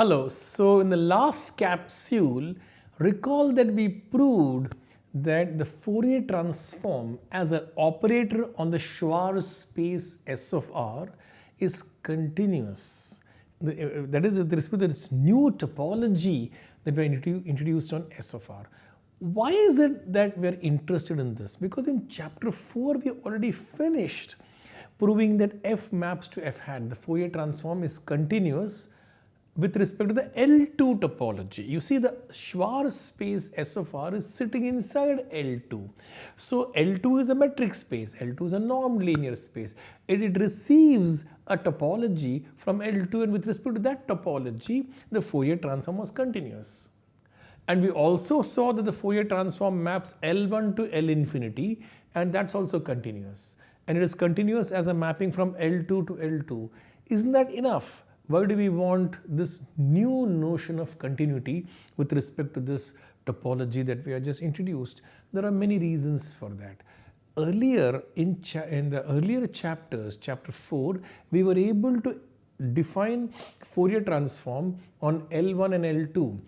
Hello, so in the last capsule, recall that we proved that the Fourier transform as an operator on the Schwartz space S of R is continuous. Uh, that is with respect to this new topology that we introduced on S of R. Why is it that we are interested in this? Because in chapter 4 we already finished proving that f maps to f hat. The Fourier transform is continuous with respect to the L2 topology. You see the Schwartz space S of R is sitting inside L2. So L2 is a metric space, L2 is a norm-linear space and it receives a topology from L2 and with respect to that topology, the Fourier transform was continuous. And we also saw that the Fourier transform maps L1 to L infinity and that's also continuous. And it is continuous as a mapping from L2 to L2. Isn't that enough? Why do we want this new notion of continuity with respect to this topology that we have just introduced? There are many reasons for that. Earlier in, in the earlier chapters, chapter 4, we were able to define Fourier transform on L1 and L2.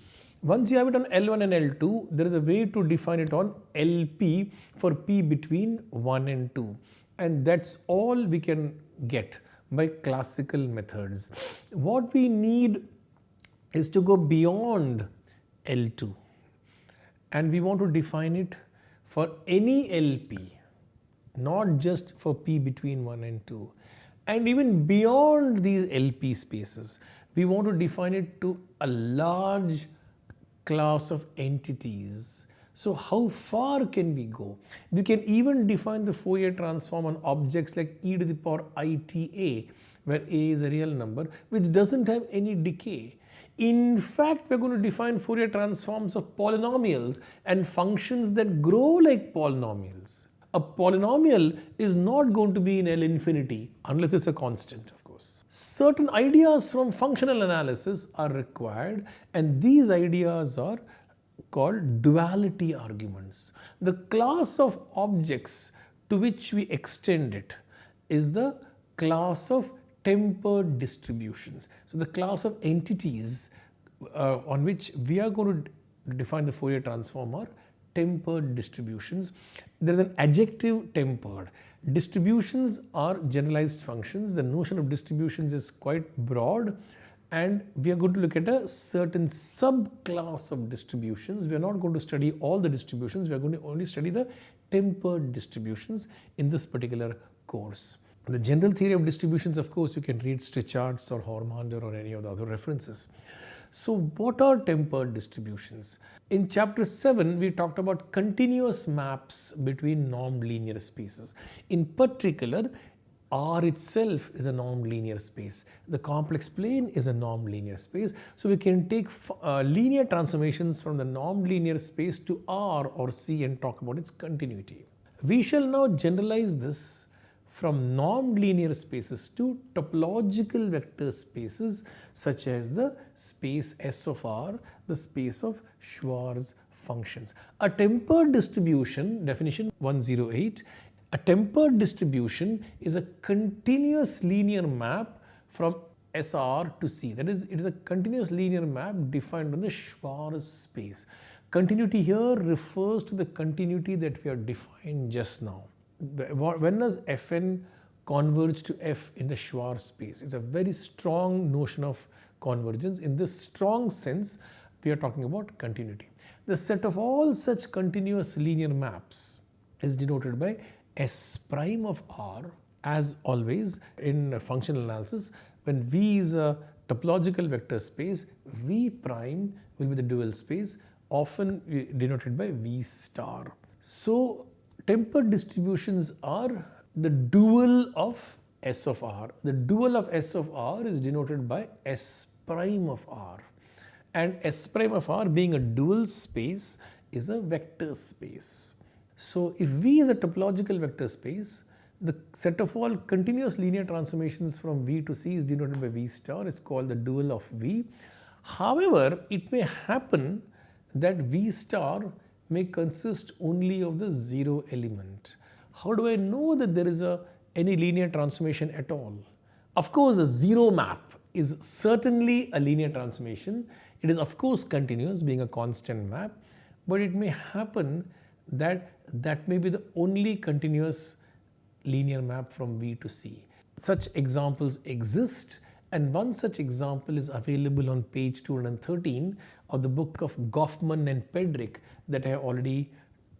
Once you have it on L1 and L2, there is a way to define it on LP for P between 1 and 2. And that's all we can get by classical methods. What we need is to go beyond L2 and we want to define it for any LP, not just for P between 1 and 2. And even beyond these LP spaces, we want to define it to a large class of entities so how far can we go? We can even define the Fourier transform on objects like e to the power ita where a is a real number which doesn't have any decay. In fact, we're going to define Fourier transforms of polynomials and functions that grow like polynomials. A polynomial is not going to be in L infinity unless it's a constant of course. Certain ideas from functional analysis are required and these ideas are called duality arguments. The class of objects to which we extend it is the class of tempered distributions. So, the class of entities uh, on which we are going to define the Fourier transform are tempered distributions. There is an adjective tempered. Distributions are generalized functions. The notion of distributions is quite broad and we are going to look at a certain subclass of distributions. We are not going to study all the distributions, we are going to only study the tempered distributions in this particular course. The general theory of distributions, of course, you can read Strichartz or Hormander or any of the other references. So what are tempered distributions? In chapter 7, we talked about continuous maps between norm linear spaces. In particular, R itself is a norm-linear space. The complex plane is a norm-linear space. So we can take uh, linear transformations from the norm-linear space to R or C and talk about its continuity. We shall now generalize this from norm-linear spaces to topological vector spaces such as the space S of R, the space of Schwartz functions. A tempered distribution, definition 108, a tempered distribution is a continuous linear map from SR to C. That is, it is a continuous linear map defined on the Schwartz space. Continuity here refers to the continuity that we have defined just now. When does Fn converge to F in the Schwarz space? It's a very strong notion of convergence. In this strong sense, we are talking about continuity. The set of all such continuous linear maps is denoted by S prime of R as always in functional analysis when V is a topological vector space V prime will be the dual space often denoted by V star. So tempered distributions are the dual of S of R. The dual of S of R is denoted by S prime of R and S prime of R being a dual space is a vector space. So if V is a topological vector space, the set of all continuous linear transformations from V to C is denoted by V star is called the dual of V. However, it may happen that V star may consist only of the zero element. How do I know that there is a any linear transformation at all? Of course, a zero map is certainly a linear transformation. It is of course continuous being a constant map, but it may happen that that may be the only continuous linear map from V to C. Such examples exist and one such example is available on page 213 of the book of Goffman and Pedrick that I have already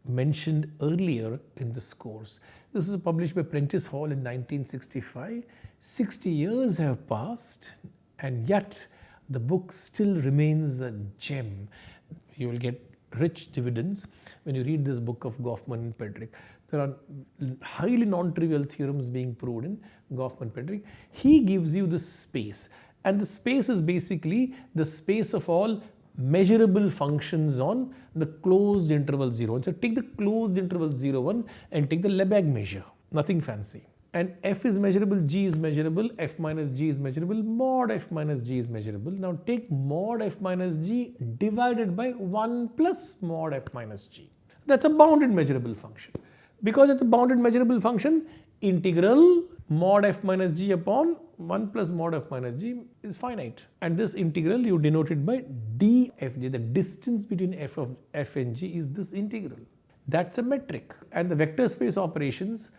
mentioned earlier in this course. This is published by Prentice Hall in 1965. 60 years have passed and yet the book still remains a gem. You will get rich dividends when you read this book of Goffman and Pedrick. There are highly non-trivial theorems being proved in Goffman-Pedrick. He gives you the space and the space is basically the space of all measurable functions on the closed interval 0. So take the closed interval 0, 1 and take the Lebesgue measure, nothing fancy. And f is measurable, g is measurable, f minus g is measurable, mod f minus g is measurable. Now take mod f minus g divided by 1 plus mod f minus g. That's a bounded measurable function. Because it's a bounded measurable function, integral mod f minus g upon 1 plus mod f minus g is finite and this integral you denote it by dfg the distance between f of f and g is this integral that's a metric and the vector space operations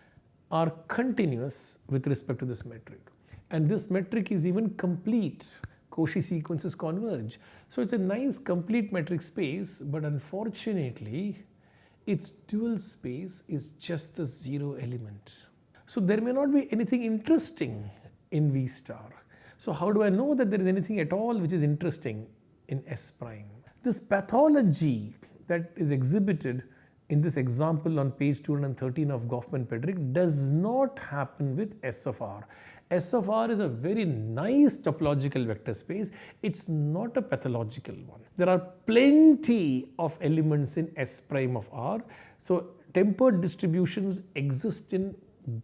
are continuous with respect to this metric and this metric is even complete Cauchy sequences converge so it's a nice complete metric space but unfortunately its dual space is just the zero element so there may not be anything interesting in V star. So how do I know that there is anything at all which is interesting in S prime? This pathology that is exhibited in this example on page 213 of Goffman-Pedrick does not happen with S of R. S of R is a very nice topological vector space. It's not a pathological one. There are plenty of elements in S prime of R. So tempered distributions exist in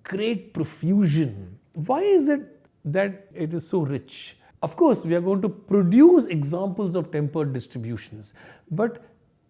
great profusion. Why is it that it is so rich? Of course, we are going to produce examples of tempered distributions, but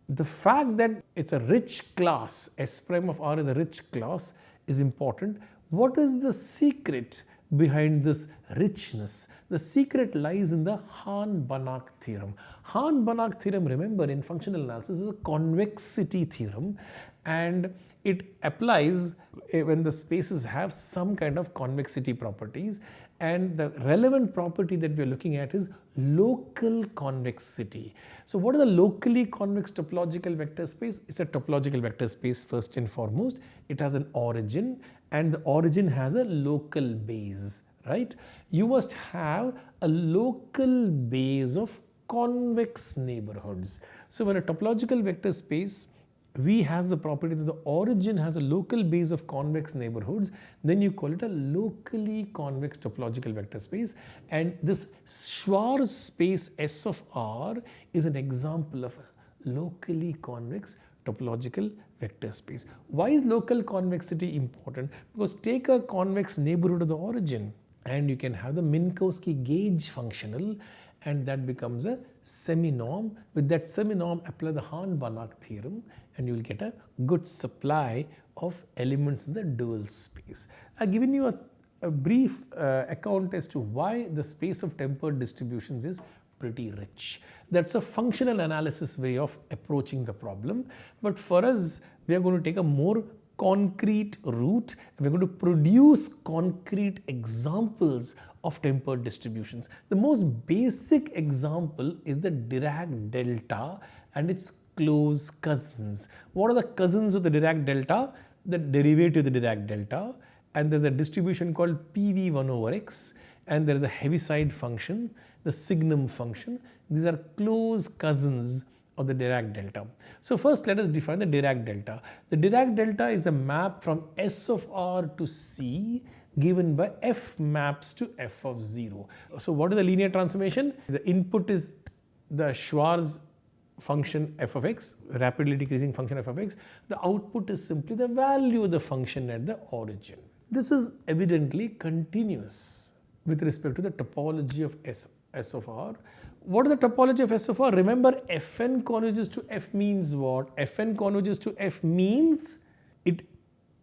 the fact that it's a rich class, S prime of R is a rich class is important. What is the secret behind this richness? The secret lies in the Hahn-Banach theorem. Hahn-Banach theorem, remember in functional analysis is a convexity theorem and it applies eh, when the spaces have some kind of convexity properties and the relevant property that we are looking at is local convexity. So what is a locally convex topological vector space? It's a topological vector space first and foremost. It has an origin and the origin has a local base, right? You must have a local base of convex neighborhoods. So when a topological vector space V has the property that the origin has a local base of convex neighborhoods, then you call it a locally convex topological vector space. And this Schwartz space S of R is an example of a locally convex topological vector space. Why is local convexity important? Because take a convex neighborhood of the origin and you can have the Minkowski gauge functional and that becomes a semi-norm. With that semi-norm apply the Hahn-Banach theorem and you will get a good supply of elements in the dual space. I have given you a, a brief uh, account as to why the space of tempered distributions is pretty rich. That's a functional analysis way of approaching the problem. But for us, we are going to take a more concrete route. We're going to produce concrete examples of tempered distributions. The most basic example is the Dirac delta and its close cousins. What are the cousins of the Dirac delta? The derivative of the Dirac delta and there's a distribution called PV1 over x and there is a Heaviside function, the signum function. These are close cousins of the Dirac delta. So first let us define the Dirac delta. The Dirac delta is a map from S of R to C given by f maps to f of 0. So what is the linear transformation? The input is the Schwartz function f of x, rapidly decreasing function f of x. The output is simply the value of the function at the origin. This is evidently continuous with respect to the topology of S, S of R. What is the topology of S of R? Remember Fn converges to F means what? Fn converges to F means it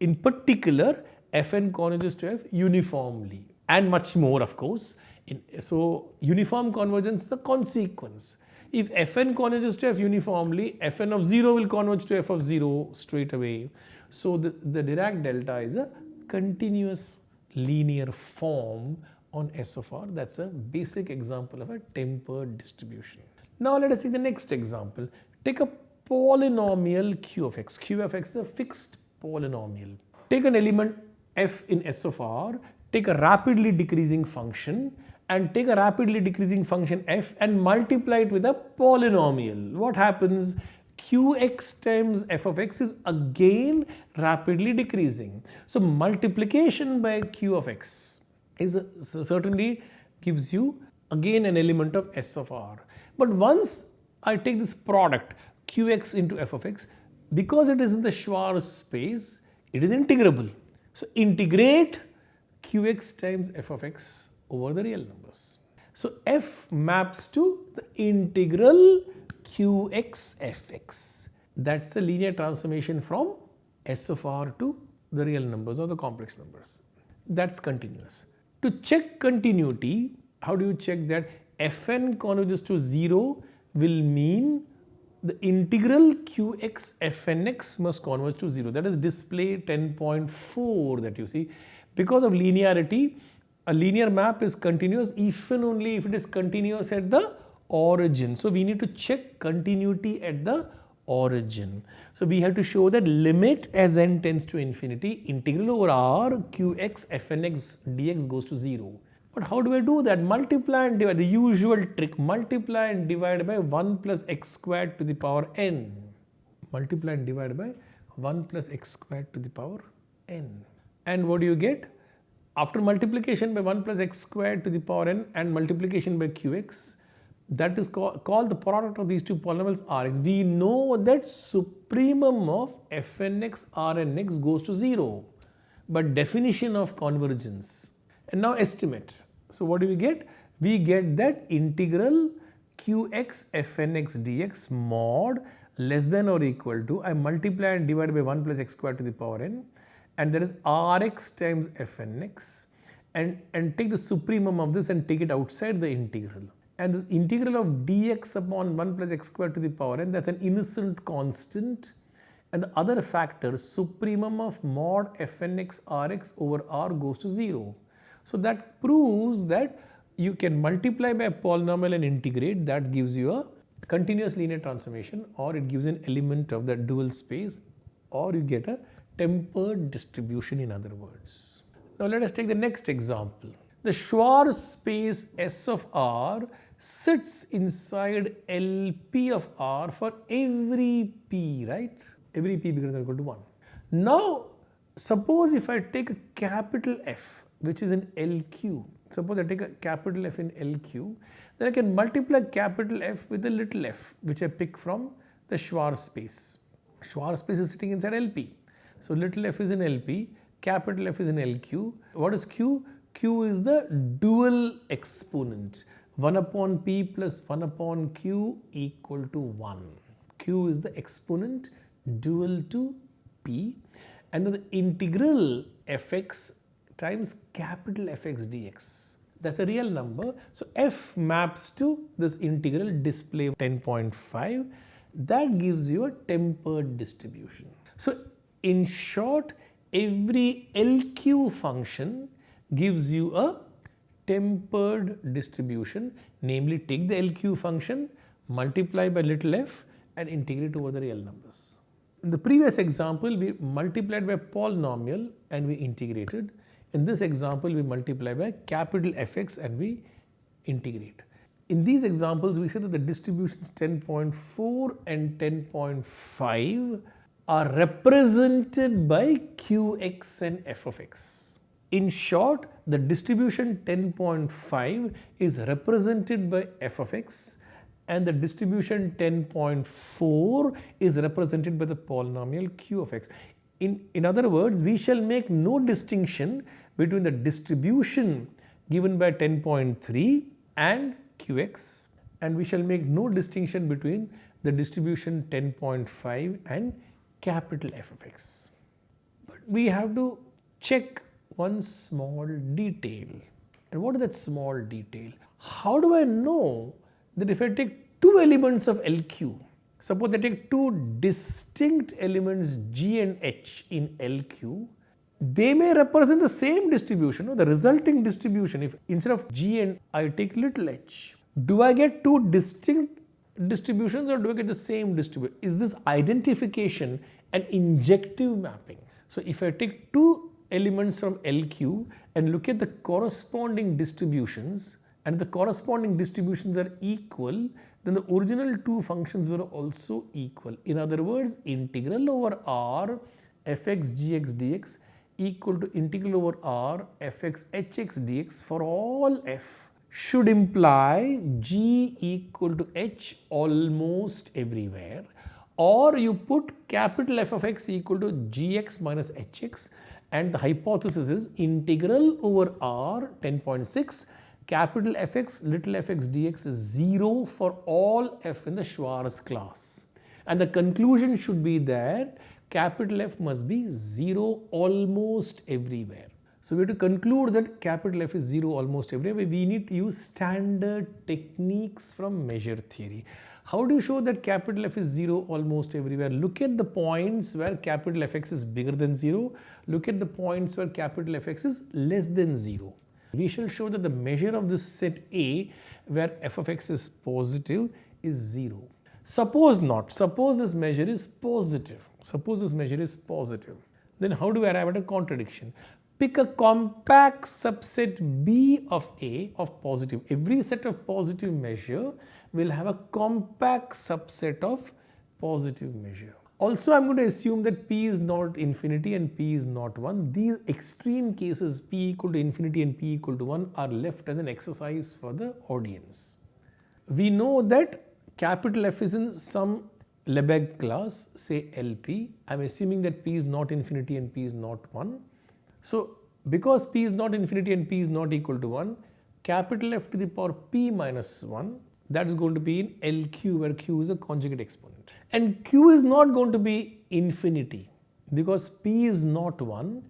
in particular Fn converges to F uniformly and much more of course. In, so uniform convergence is a consequence. If fn converges to f uniformly, fn of 0 will converge to f of 0 straight away. So the, the Dirac delta is a continuous linear form on S of r. That's a basic example of a tempered distribution. Now let us take the next example. Take a polynomial q of x. q of x is a fixed polynomial. Take an element f in S of r, take a rapidly decreasing function and take a rapidly decreasing function f and multiply it with a polynomial. What happens? qx times f of x is again rapidly decreasing. So multiplication by q of x is certainly gives you again an element of s of r. But once I take this product qx into f of x, because it is in the Schwartz space, it is integrable. So integrate qx times f of x over the real numbers. So f maps to the integral qx fx. That's the linear transformation from s of r to the real numbers or the complex numbers. That's continuous. To check continuity, how do you check that fn converges to 0 will mean the integral qx fnx must converge to 0 that is display 10.4 that you see because of linearity a linear map is continuous and only if it is continuous at the origin. So we need to check continuity at the origin. So we have to show that limit as n tends to infinity integral over r qx fnx dx goes to 0. But how do I do that? Multiply and divide the usual trick multiply and divide by 1 plus x squared to the power n. Multiply and divide by 1 plus x squared to the power n. And what do you get? After multiplication by 1 plus x squared to the power n and multiplication by qx, that is called, called the product of these two polynomials Rx. We know that supremum of fnx Rnx goes to 0, but definition of convergence. And now estimate. So what do we get? We get that integral qx fnx dx mod less than or equal to, I multiply and divide by 1 plus x squared to the power n and that is Rx times Fnx and, and take the supremum of this and take it outside the integral. And the integral of dx upon 1 plus x squared to the power n that's an innocent constant and the other factor supremum of mod Fnx Rx over R goes to 0. So that proves that you can multiply by a polynomial and integrate that gives you a continuous linear transformation or it gives an element of the dual space or you get a tempered distribution in other words. Now let us take the next example. The Schwartz space S of R sits inside LP of R for every P, right? Every P bigger than or equal to 1. Now, suppose if I take a capital F, which is in LQ, suppose I take a capital F in LQ, then I can multiply capital F with a little f, which I pick from the Schwartz space. Schwartz space is sitting inside LP. So little f is in LP, capital F is in LQ. What is Q? Q is the dual exponent. 1 upon P plus 1 upon Q equal to 1. Q is the exponent dual to P and then the integral fx times capital Fx dx. That's a real number. So f maps to this integral display 10.5 that gives you a tempered distribution. So in short, every LQ function gives you a tempered distribution, namely take the LQ function, multiply by little f and integrate over the real numbers. In the previous example, we multiplied by polynomial and we integrated. In this example, we multiply by capital Fx and we integrate. In these examples, we said that the distributions 10.4 and 10.5 are represented by qx and f of x. In short, the distribution 10.5 is represented by f of x and the distribution 10.4 is represented by the polynomial q of x. In, in other words, we shall make no distinction between the distribution given by 10.3 and qx and we shall make no distinction between the distribution 10.5 and capital F of x. But we have to check one small detail And what is that small detail? How do I know that if I take two elements of LQ, suppose I take two distinct elements G and H in LQ, they may represent the same distribution, the resulting distribution. If instead of G and I take little h, do I get two distinct distributions or do I get the same distribution? Is this identification an injective mapping? So if I take two elements from LQ and look at the corresponding distributions and the corresponding distributions are equal, then the original two functions were also equal. In other words, integral over R fx gx dx equal to integral over R fx hx dx for all f should imply g equal to h almost everywhere or you put capital F of x equal to gx minus hx and the hypothesis is integral over r 10.6 capital Fx little fx dx is 0 for all f in the Schwartz class and the conclusion should be that capital F must be 0 almost everywhere. So we have to conclude that capital F is 0 almost everywhere. We need to use standard techniques from measure theory. How do you show that capital F is 0 almost everywhere? Look at the points where capital Fx is bigger than 0. Look at the points where capital Fx is less than 0. We shall show that the measure of this set A where f of x is positive is 0. Suppose not. Suppose this measure is positive. Suppose this measure is positive. Then how do we arrive at a contradiction? Pick a compact subset B of A of positive. Every set of positive measure will have a compact subset of positive measure. Also, I am going to assume that P is not infinity and P is not 1. These extreme cases P equal to infinity and P equal to 1 are left as an exercise for the audience. We know that capital F is in some Lebesgue class, say LP. I am assuming that P is not infinity and P is not 1. So, because P is not infinity and P is not equal to 1, capital F to the power P minus 1 that is going to be in LQ where Q is a conjugate exponent. And Q is not going to be infinity because P is not 1,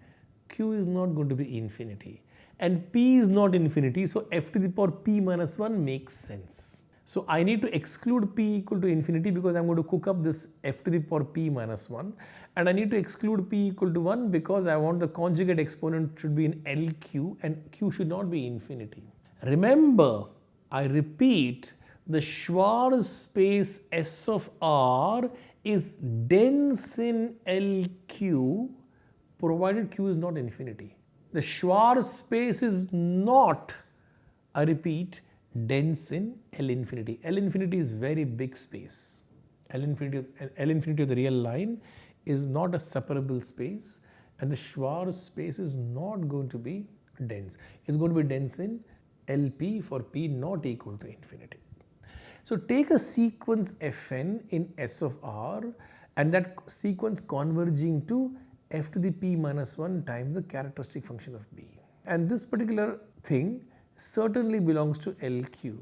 Q is not going to be infinity. And P is not infinity, so f to the power P minus 1 makes sense. So I need to exclude P equal to infinity because I am going to cook up this f to the power P minus 1 and I need to exclude P equal to 1 because I want the conjugate exponent should be in LQ and Q should not be infinity. Remember, I repeat the Schwartz space S of R is dense in LQ provided Q is not infinity. The Schwartz space is not, I repeat, dense in L infinity. L infinity is very big space. L infinity, L infinity of the real line is not a separable space and the Schwartz space is not going to be dense. It's going to be dense in LP for P not equal to infinity. So take a sequence Fn in S of R and that sequence converging to f to the p minus 1 times the characteristic function of b. And this particular thing certainly belongs to LQ.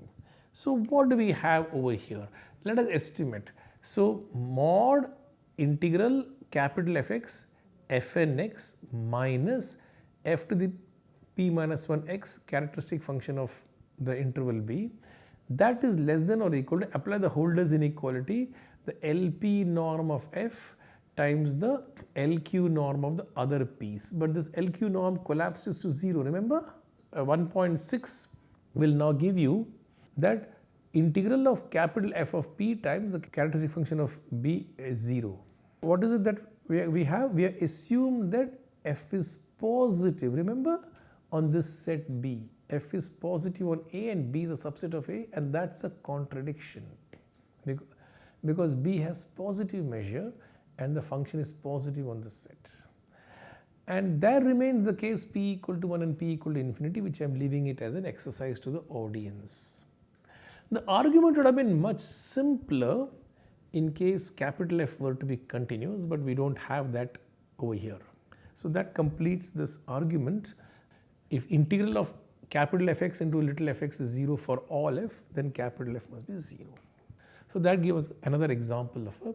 So what do we have over here? Let us estimate. So mod integral capital Fx fnx minus f to the p minus 1 x characteristic function of the interval b that is less than or equal to apply the Holder's inequality the LP norm of F times the LQ norm of the other piece. But this LQ norm collapses to 0 remember Uh, 1.6 will now give you that integral of capital F of P times the characteristic function of B is 0. What is it that we, have? We have assumed that F is positive remember on this set B f is positive on A and B is a subset of A and that's a contradiction because B has positive measure and the function is positive on the set. And there remains the case P equal to 1 and P equal to infinity which I am leaving it as an exercise to the audience. The argument would have been much simpler in case capital F were to be continuous but we do not have that over here. So that completes this argument. If integral of capital Fx into little fx is 0 for all f, then capital F must be 0. So that gives us another example of a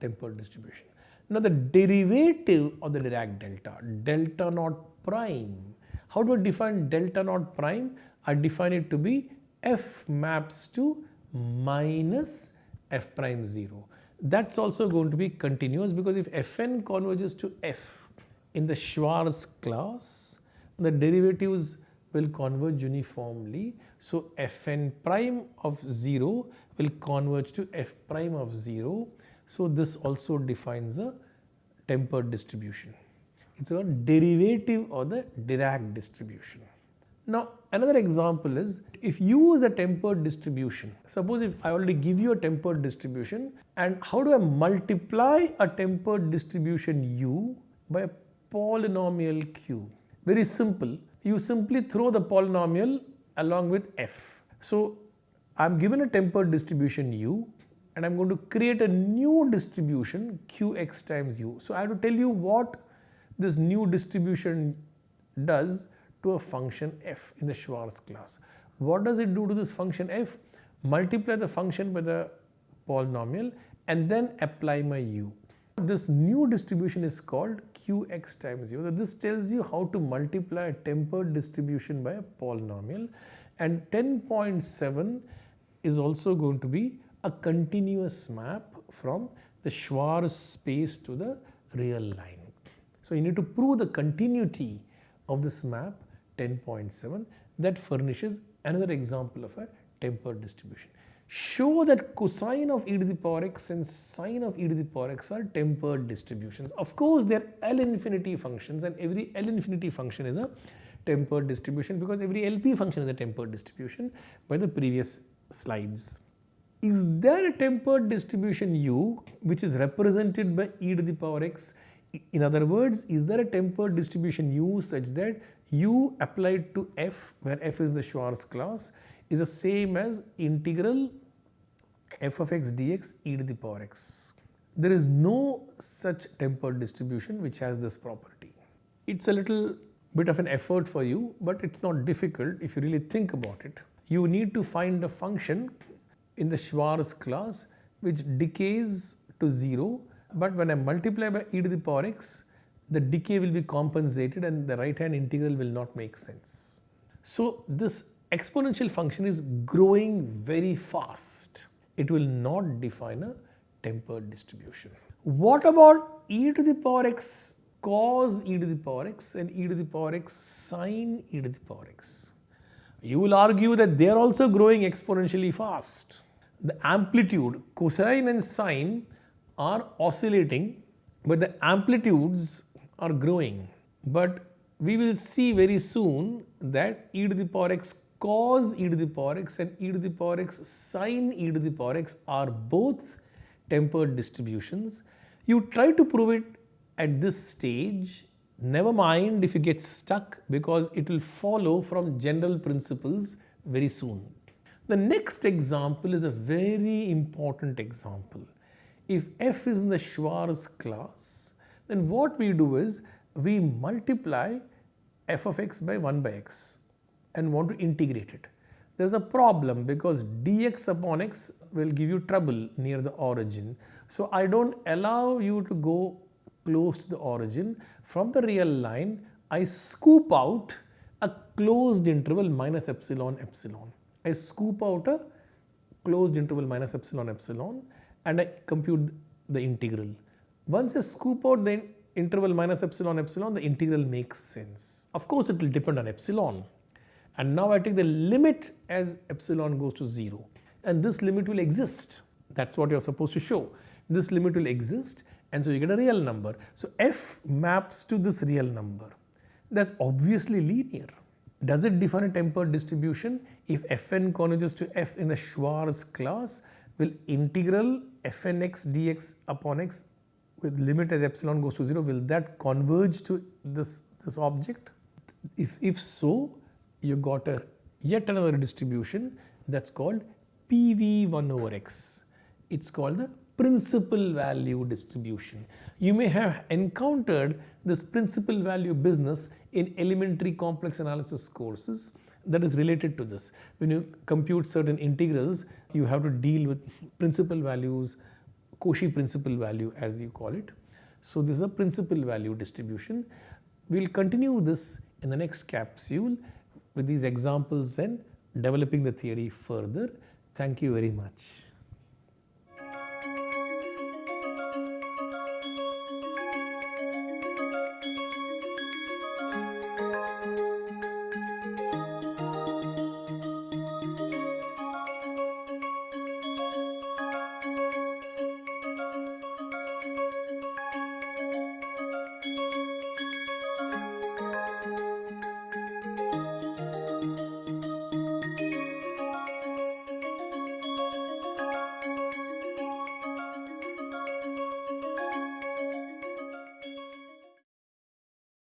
tempered distribution. Now the derivative of the Dirac delta, delta naught prime. How do I define delta naught prime? I define it to be f maps to minus f prime 0. That's also going to be continuous because if fn converges to f in the Schwartz class, the derivatives will converge uniformly. So fn prime of 0 will converge to f prime of 0. So this also defines a tempered distribution. It's a derivative of the Dirac distribution. Now another example is if u is a tempered distribution, suppose if I already give you a tempered distribution and how do I multiply a tempered distribution u by a polynomial q? Very simple, you simply throw the polynomial along with f. So I'm given a tempered distribution u and I'm going to create a new distribution qx times u. So I have to tell you what this new distribution does to a function f in the Schwartz class. What does it do to this function f? Multiply the function by the polynomial and then apply my u. This new distribution is called qx times u. So This tells you how to multiply a tempered distribution by a polynomial and 10.7 is also going to be a continuous map from the Schwartz space to the real line. So you need to prove the continuity of this map 10.7 that furnishes another example of a tempered distribution. Show that cosine of e to the power x and sine of e to the power x are tempered distributions. Of course, they are L infinity functions and every L infinity function is a tempered distribution because every LP function is a tempered distribution by the previous slides. Is there a tempered distribution u which is represented by e to the power x? In other words, is there a tempered distribution u such that u applied to f where f is the Schwartz class is the same as integral f of x dx e to the power x. There is no such tempered distribution which has this property. It's a little bit of an effort for you but it's not difficult if you really think about it. You need to find a function in the Schwartz class which decays to 0 but when I multiply by e to the power x the decay will be compensated and the right hand integral will not make sense. So this exponential function is growing very fast. It will not define a tempered distribution. What about e to the power x cos e to the power x and e to the power x sine e to the power x? You will argue that they are also growing exponentially fast. The amplitude cosine and sine are oscillating but the amplitudes are growing. But we will see very soon that e to the power x cos e to the power x and e to the power x sine e to the power x are both tempered distributions. You try to prove it at this stage, never mind if you get stuck because it will follow from general principles very soon. The next example is a very important example. If f is in the Schwartz class, then what we do is we multiply f of x by 1 by x and want to integrate it. There is a problem because dx upon x will give you trouble near the origin. So I don't allow you to go close to the origin. From the real line, I scoop out a closed interval minus epsilon epsilon. I scoop out a closed interval minus epsilon epsilon and I compute the integral. Once I scoop out the interval minus epsilon epsilon, the integral makes sense. Of course, it will depend on epsilon. And now I take the limit as epsilon goes to 0. And this limit will exist. That's what you're supposed to show. This limit will exist and so you get a real number. So f maps to this real number. That's obviously linear. Does it define a tempered distribution? If fn converges to f in the Schwartz class, will integral fnx dx upon x with limit as epsilon goes to 0 will that converge to this this object if if so you got a yet another distribution that's called pv1 over x it's called the principal value distribution you may have encountered this principal value business in elementary complex analysis courses that is related to this when you compute certain integrals you have to deal with principal values Cauchy principal value as you call it. So this is a principal value distribution. We will continue this in the next capsule with these examples and developing the theory further. Thank you very much.